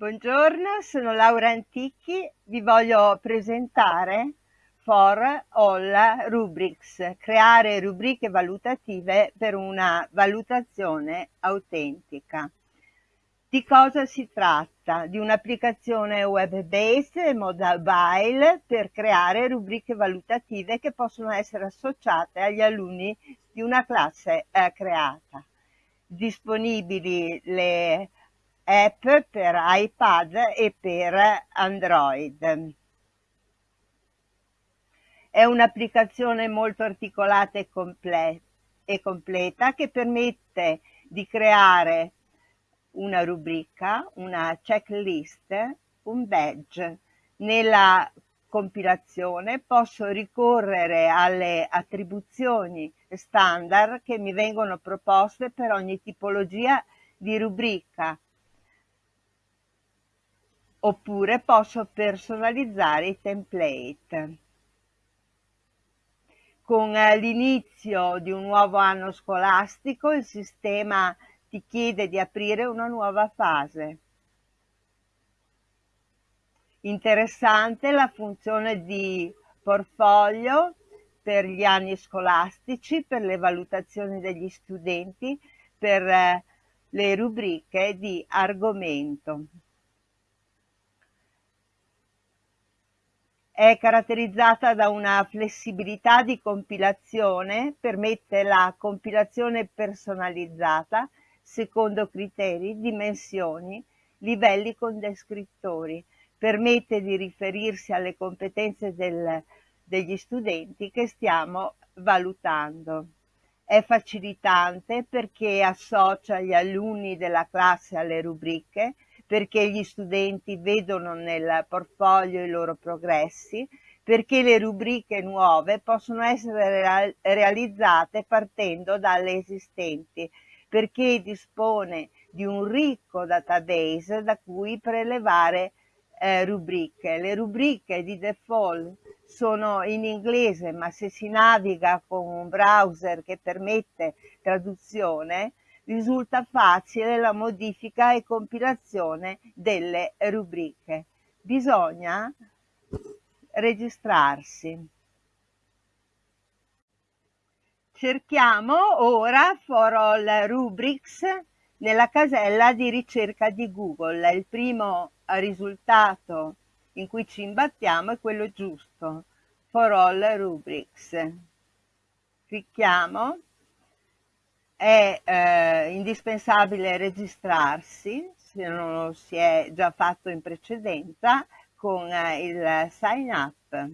Buongiorno, sono Laura Antichi, vi voglio presentare For All Rubrics, creare rubriche valutative per una valutazione autentica. Di cosa si tratta? Di un'applicazione web-based mobile per creare rubriche valutative che possono essere associate agli alunni di una classe eh, creata. Disponibili le app per iPad e per Android. È un'applicazione molto articolata e, comple e completa che permette di creare una rubrica, una checklist, un badge. Nella compilazione posso ricorrere alle attribuzioni standard che mi vengono proposte per ogni tipologia di rubrica oppure posso personalizzare i template. Con eh, l'inizio di un nuovo anno scolastico il sistema ti chiede di aprire una nuova fase. Interessante la funzione di portfolio per gli anni scolastici, per le valutazioni degli studenti, per eh, le rubriche di argomento. È caratterizzata da una flessibilità di compilazione, permette la compilazione personalizzata secondo criteri, dimensioni, livelli con descrittori, permette di riferirsi alle competenze del, degli studenti che stiamo valutando. È facilitante perché associa gli alunni della classe alle rubriche, perché gli studenti vedono nel portfolio i loro progressi, perché le rubriche nuove possono essere realizzate partendo dalle esistenti, perché dispone di un ricco database da cui prelevare eh, rubriche. Le rubriche di default sono in inglese, ma se si naviga con un browser che permette traduzione, risulta facile la modifica e compilazione delle rubriche. Bisogna registrarsi. Cerchiamo ora For All Rubrics nella casella di ricerca di Google. Il primo risultato in cui ci imbattiamo è quello giusto, For All Rubrics. Clicchiamo è eh, indispensabile registrarsi, se non lo si è già fatto in precedenza, con eh, il sign up.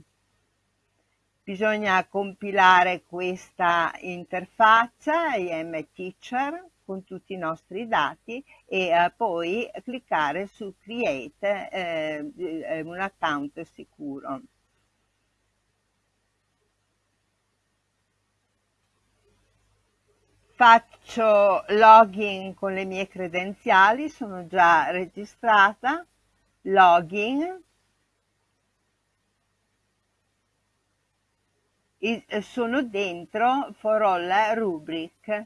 Bisogna compilare questa interfaccia IM Teacher con tutti i nostri dati e eh, poi cliccare su Create eh, un account sicuro. Faccio login con le mie credenziali, sono già registrata, login, e sono dentro for all rubric,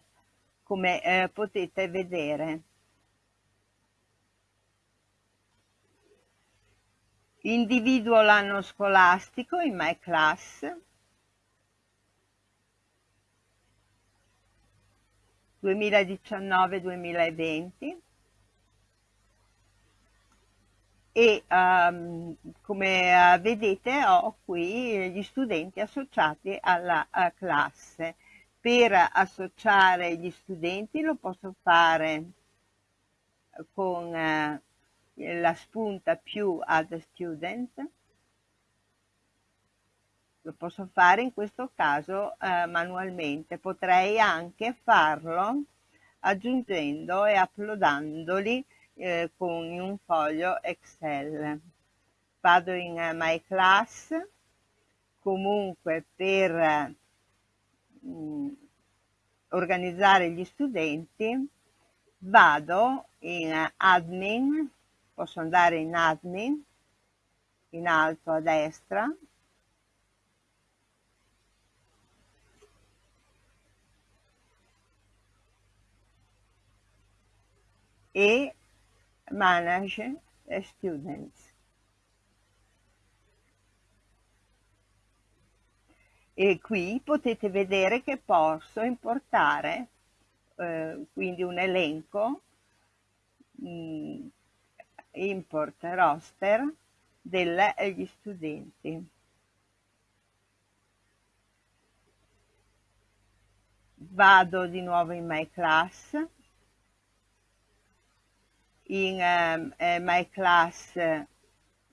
come eh, potete vedere. Individuo l'anno scolastico in my class, 2019-2020 e um, come uh, vedete ho qui gli studenti associati alla uh, classe. Per associare gli studenti lo posso fare con uh, la spunta più add student lo posso fare in questo caso eh, manualmente, potrei anche farlo aggiungendo e uploadandoli eh, con un foglio Excel. Vado in uh, My Class, comunque per mm, organizzare gli studenti vado in Admin, posso andare in Admin, in alto a destra, e manage students. E qui potete vedere che posso importare eh, quindi un elenco mh, mm, import roster degli studenti. Vado di nuovo in My Class. In um, eh, My Class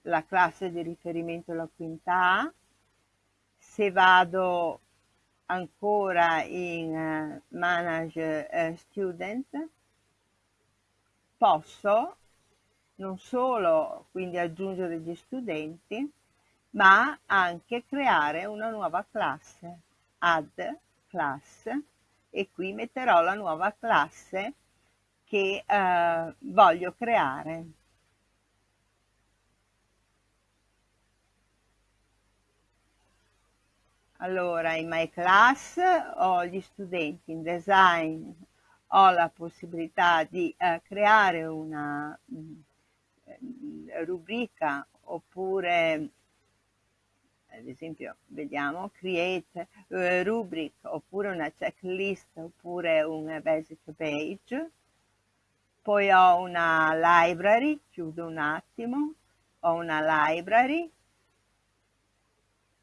la classe di riferimento la quinta A. Se vado ancora in uh, Manage uh, Student, posso non solo quindi aggiungere gli studenti, ma anche creare una nuova classe, add class, e qui metterò la nuova classe che eh, voglio creare. Allora, in My Class ho gli studenti in design, ho la possibilità di eh, creare una mh, mm, rubrica oppure ad esempio vediamo create uh, rubric oppure una checklist oppure un basic page poi ho una library chiudo un attimo ho una library.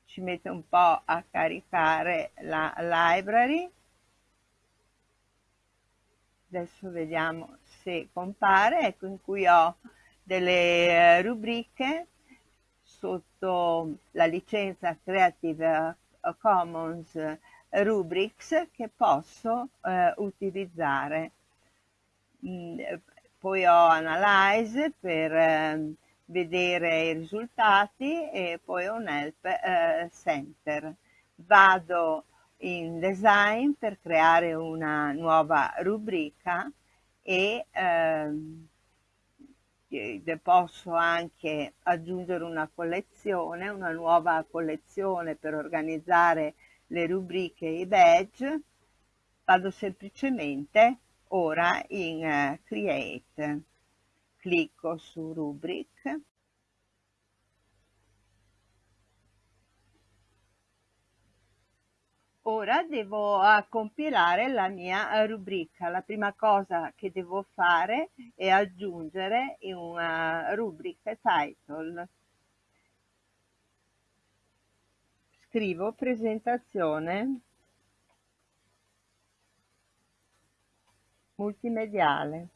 Ci mette un po' a caricare la library. Adesso vediamo se compare. Ecco in cui ho delle rubriche sotto la licenza Creative Commons Rubrics che posso eh, utilizzare. Mm, poi ho Analyze per eh, vedere i risultati e poi ho un Help eh, Center. Vado in Design per creare una nuova rubrica e ehm, posso anche aggiungere una collezione, una nuova collezione per organizzare le rubriche e i badge, vado semplicemente ora in uh, Create, clicco su Rubric Ora devo uh, compilare la mia uh, rubrica. La prima cosa che devo fare è aggiungere una rubrica title. Scrivo presentazione multimediale.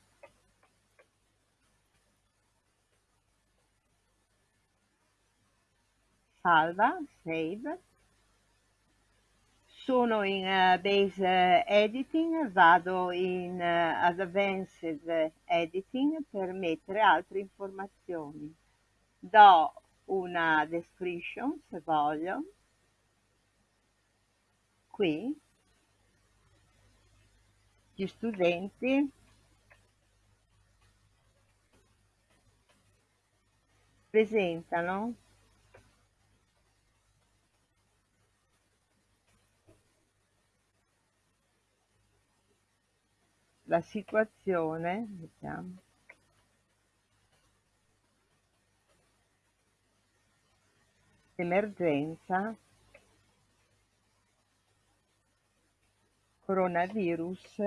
Salva, save sono in uh, base editing, vado in uh, advanced editing per mettere altre informazioni. Do una description se voglio, qui gli studenti. Presentano. La situazione, vediamo, emergenza coronavirus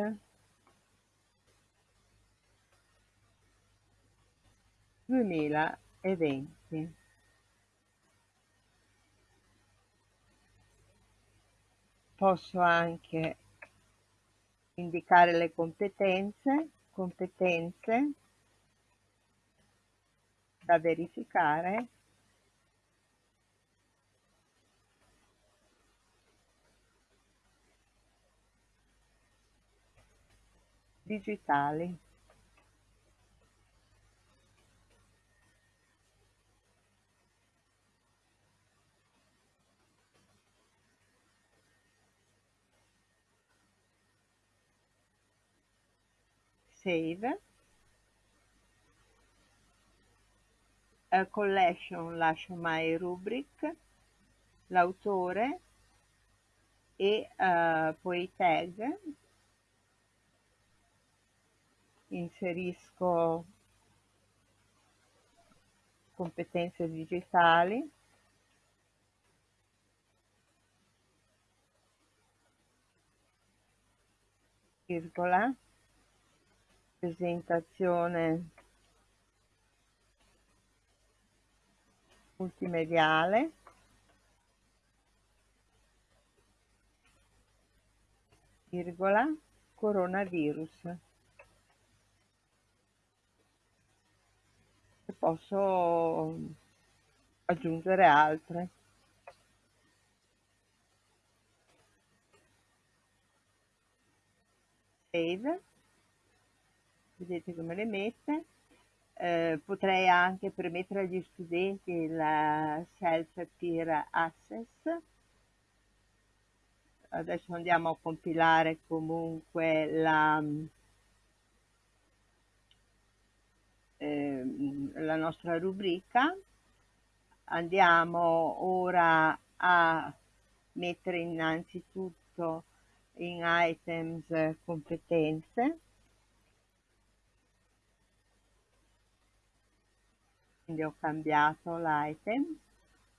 duemilaventi. Posso anche indicare le competenze, competenze da verificare digitali. save a collection lascio my rubric l'autore e uh, poi tag inserisco competenze digitali, virgola, presentazione multimediale, virgola, coronavirus. Posso aggiungere altre. Save, vedete come le mette. Eh, potrei anche permettere agli studenti il self-peer access adesso andiamo a compilare comunque la, eh, la nostra rubrica. Andiamo ora a mettere innanzitutto in items competenze. Quindi ho cambiato l'item.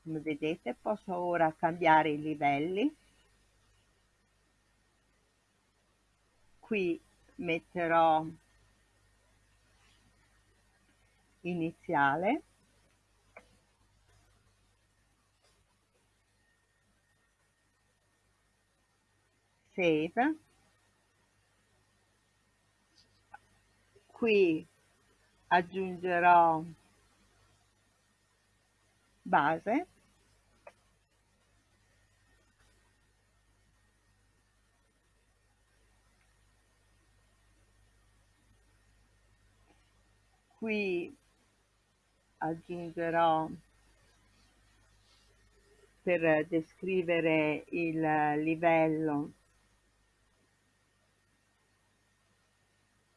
Come vedete posso ora cambiare i livelli. Qui metterò iniziale. Save. Qui aggiungerò base. Qui aggiungerò per descrivere il livello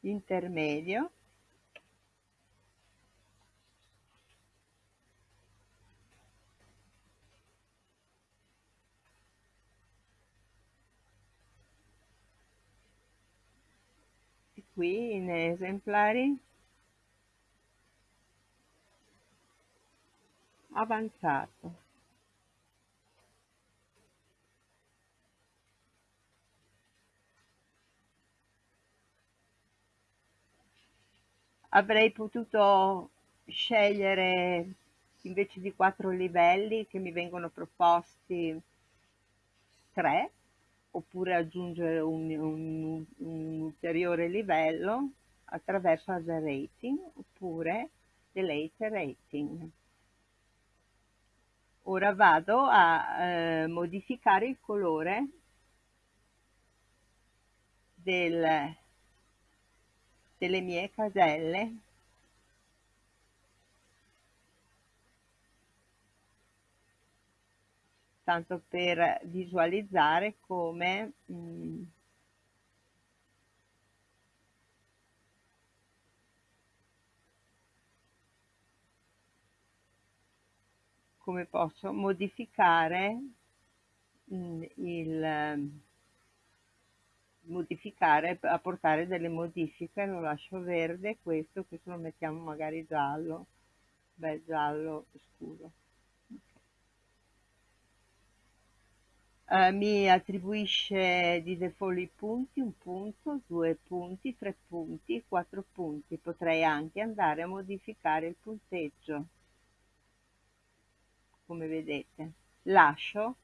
intermedio. Qui in esemplari avanzato. Avrei potuto scegliere invece di quattro livelli che mi vengono proposti tre oppure aggiungere un, un, un ulteriore livello attraverso other rating oppure delete rating ora vado a eh, modificare il colore del, delle mie caselle. Tanto per visualizzare come mh, come posso modificare mm, il modificare apportare delle modifiche lo lascio verde questo questo lo mettiamo magari giallo. Beh giallo scuro. Uh, mi attribuisce di default i punti, un punto, due punti, tre punti, quattro punti. Potrei anche andare a modificare il punteggio come vedete. Lascio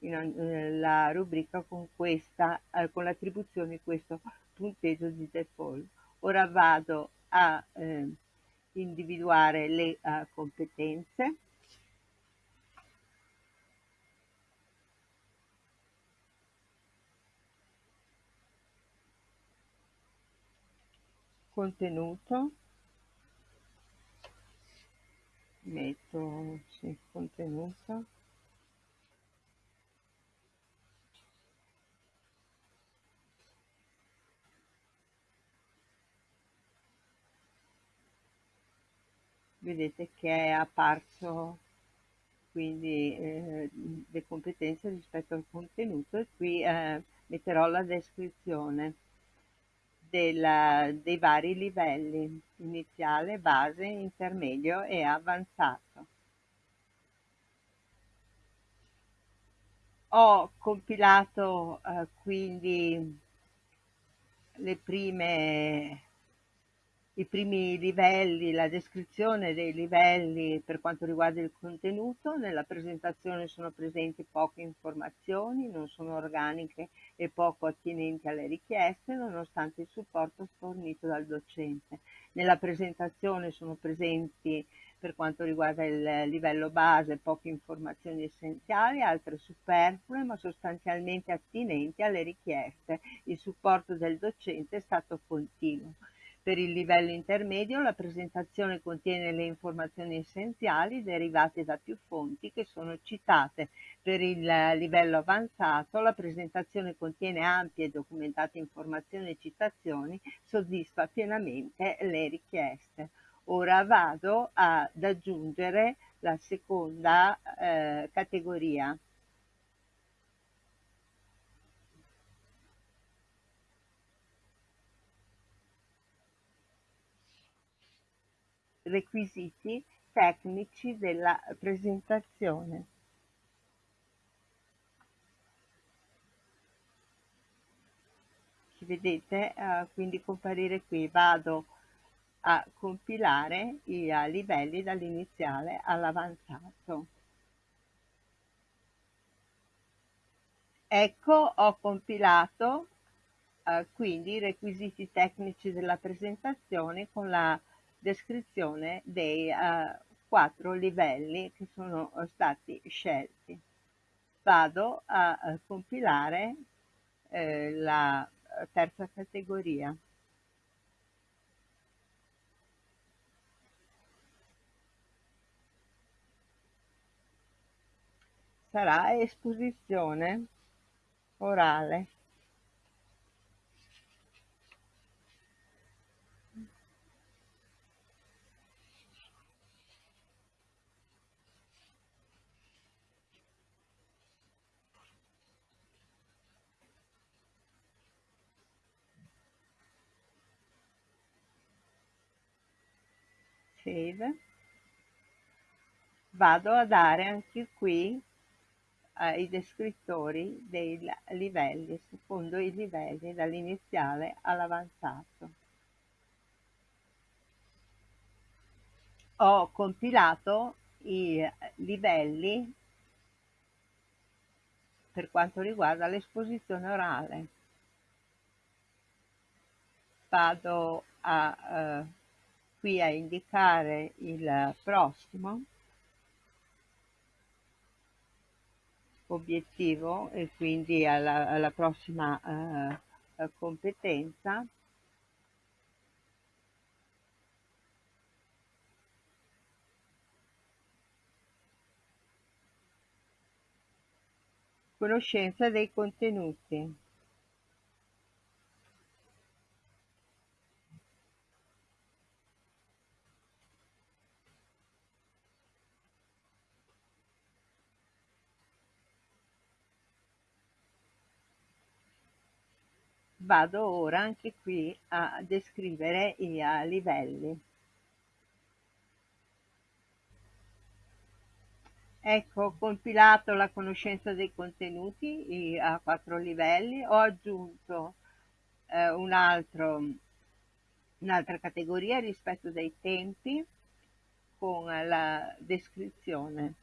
eh, la rubrica con questa eh, con l'attribuzione questo punteggio di default. Ora vado a eh, individuare le uh, competenze. Contenuto metto sì, contenuto vedete che è apparso quindi eh, le competenze rispetto al contenuto e qui eh, metterò la descrizione della, dei vari livelli, iniziale, base, intermedio e avanzato. Ho compilato eh, quindi le prime i primi livelli, la descrizione dei livelli per quanto riguarda il contenuto. Nella presentazione sono presenti poche informazioni, non sono organiche e poco attinenti alle richieste, nonostante il supporto fornito dal docente. Nella presentazione sono presenti per quanto riguarda il livello base poche informazioni essenziali, altre superflue ma sostanzialmente attinenti alle richieste. Il supporto del docente è stato continuo. Per il livello intermedio la presentazione contiene le informazioni essenziali derivate da più fonti che sono citate. Per il livello avanzato la presentazione contiene ampie e documentate informazioni e citazioni, soddisfa pienamente le richieste. Ora vado ad aggiungere la seconda eh, categoria. Requisiti tecnici della presentazione. Ci vedete uh, quindi comparire qui, vado a compilare i uh, livelli dall'iniziale all'avanzato. Ecco, ho compilato uh, quindi i requisiti tecnici della presentazione con la descrizione dei uh, quattro livelli che sono stati scelti. Vado a, a compilare eh, la terza categoria. Sarà esposizione orale. Save. Vado a dare anche qui eh, i descrittori dei livelli secondo i livelli dall'iniziale all'avanzato. Ho compilato i livelli per quanto riguarda l'esposizione orale. Vado a eh, qui a indicare il prossimo obiettivo e quindi alla, alla prossima uh, competenza. Conoscenza dei contenuti vado ora anche qui a descrivere i livelli. Ecco, ho compilato la conoscenza dei contenuti a quattro livelli, ho aggiunto eh, un'altra categoria rispetto dei tempi con la descrizione.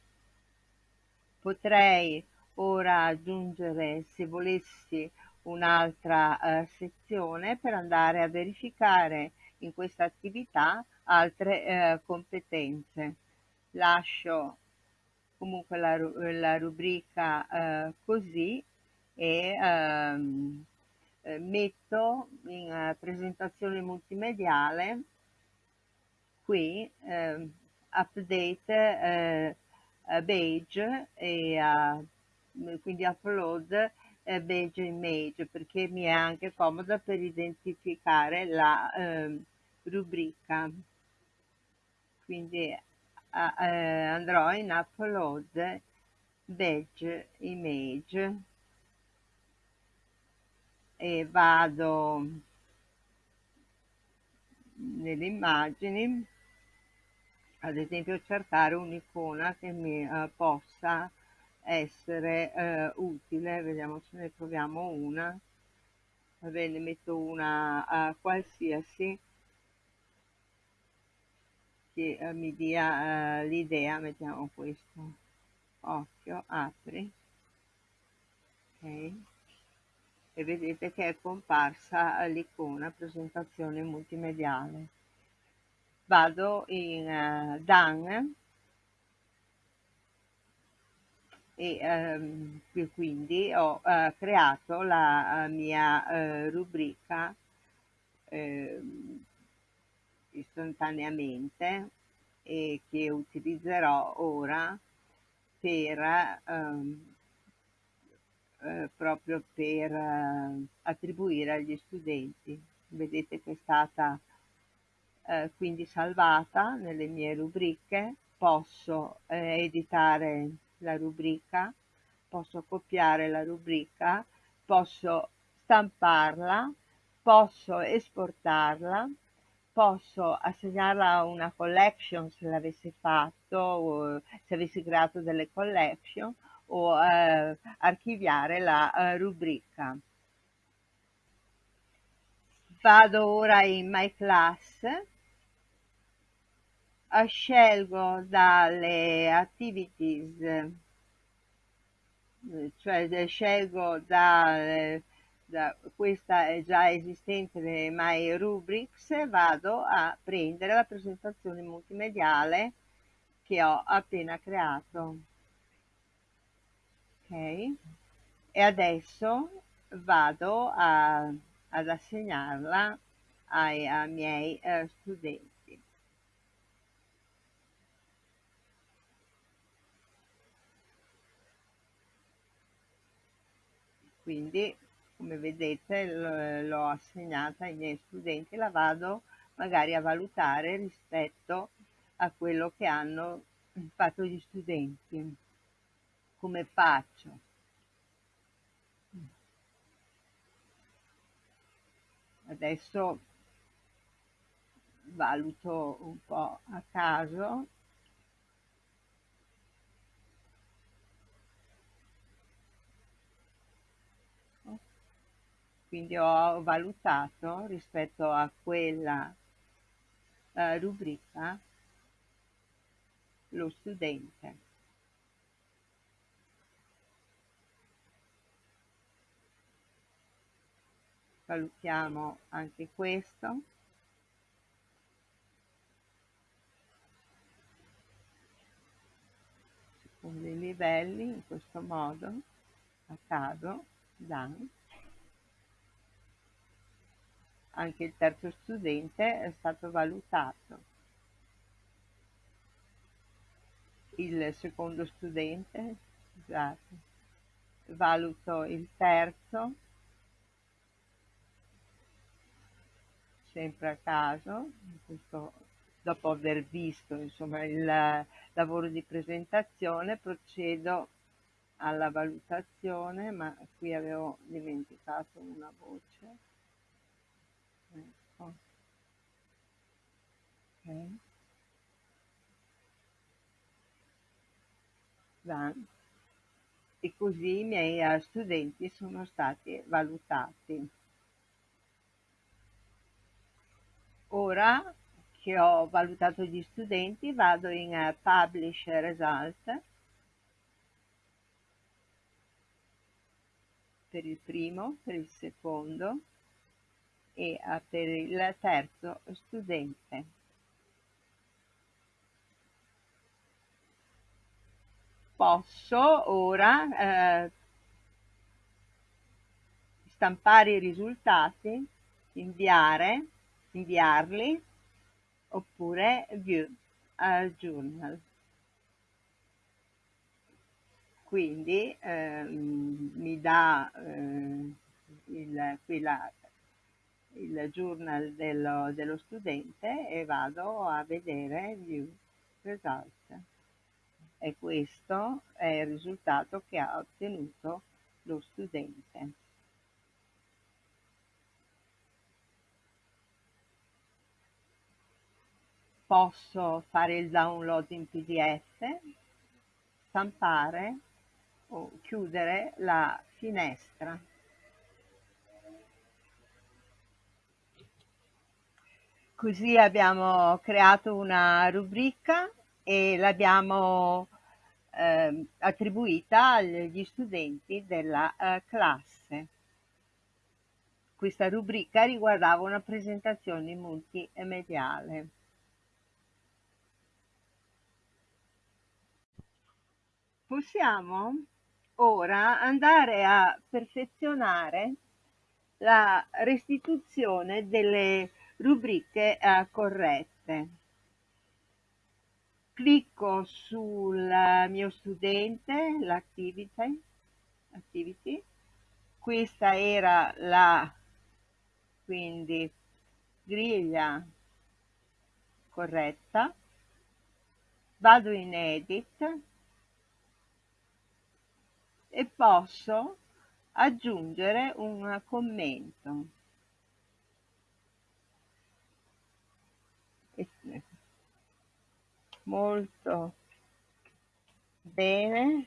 Potrei ora aggiungere, se volessi, un'altra eh, sezione per andare a verificare in questa attività altre eh, competenze. Lascio comunque la, la rubrica eh, così e ehm, eh, metto in uh, presentazione multimediale qui eh, update page e quindi upload Beige Image perché mi è anche comoda per identificare la eh, rubrica. Quindi eh, andrò in upload Beige Image e vado nelle immagini, ad esempio cercare un'icona che mi eh, possa essere eh, utile, vediamo se ne troviamo una, va bene, metto una uh, qualsiasi che uh, mi dia uh, l'idea, mettiamo questo, occhio, apri, ok, e vedete che è comparsa l'icona presentazione multimediale. Vado in uh, Done e ehm, quindi ho eh, creato la mia eh, rubrica eh, istantaneamente e che utilizzerò ora per ehm, eh, proprio per eh, attribuire agli studenti. Vedete che è stata eh, quindi salvata nelle mie rubriche, posso eh, editare la rubrica, posso copiare la rubrica, posso stamparla, posso esportarla, posso assegnarla a una collection se l'avessi fatto, se avessi creato delle collection, o eh, archiviare la eh, rubrica. Vado ora in My Class, scelgo dalle activities, cioè scelgo da, da questa già esistente My Rubrics, vado a prendere la presentazione multimediale che ho appena creato. Ok? E adesso vado a, ad assegnarla ai, ai miei uh, studenti quindi come vedete l'ho assegnata ai miei studenti la vado magari a valutare rispetto a quello che hanno fatto gli studenti come faccio? Adesso valuto un po' a caso quindi ho valutato rispetto a quella uh, rubrica lo studente. valutiamo anche questo secondo i livelli in questo modo a caso done anche il terzo studente è stato valutato il secondo studente scusate valuto il terzo sempre a caso, questo, dopo aver visto insomma, il lavoro di presentazione, procedo alla valutazione, ma qui avevo dimenticato una voce. Ecco. Okay. E così i miei eh, studenti sono stati valutati. Ora che ho valutato gli studenti vado in uh, Publish Result per il primo, per il secondo e uh, per il terzo studente. Posso ora eh, stampare i risultati, inviare inviarli oppure view a journal. Quindi ehm, mi dà eh, il, qui il journal dello, dello studente e vado a vedere view result. E questo è il risultato che ha ottenuto lo studente. posso fare il download in pdf stampare o chiudere la finestra così abbiamo creato una rubrica e l'abbiamo eh, attribuita agli studenti della eh, classe. Questa rubrica riguardava una presentazione multimediale. Possiamo ora andare a perfezionare la restituzione delle rubriche eh, corrette clicco sul mio studente, l'activity, activity. questa era la quindi griglia corretta, vado in edit e posso aggiungere un commento. Molto bene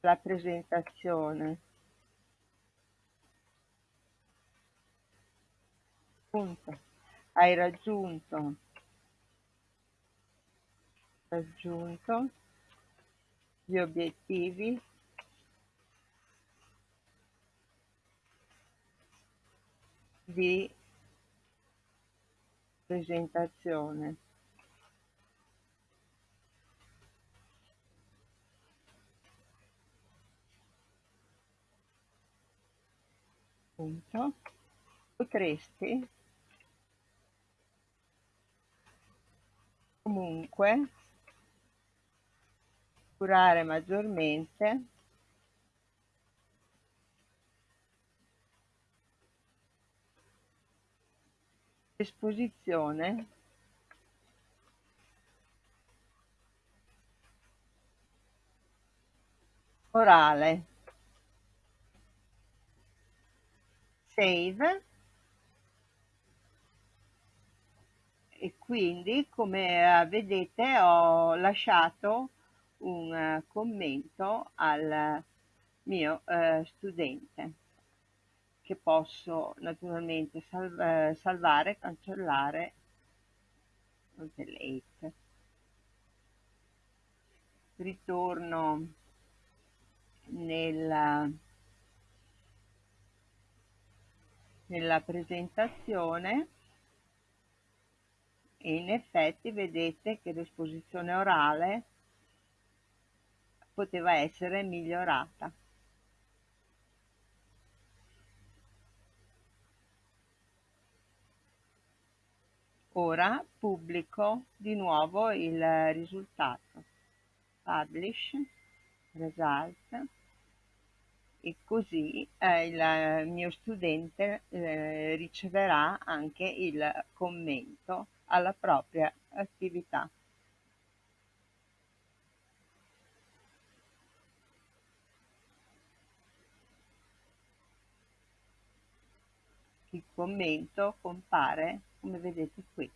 la presentazione. Punto. Hai raggiunto, raggiunto gli obiettivi di presentazione. Punto. Potresti comunque curare maggiormente l'esposizione orale save e quindi come eh, vedete ho lasciato un eh, commento al mio eh, studente che posso naturalmente sal eh, salvare, cancellare delete. Ritorno nella nella presentazione e in effetti vedete che l'esposizione orale poteva essere migliorata. Ora pubblico di nuovo il risultato. Publish, Result e così eh, il mio studente eh, riceverà anche il commento alla propria attività. Il commento compare come vedete qui.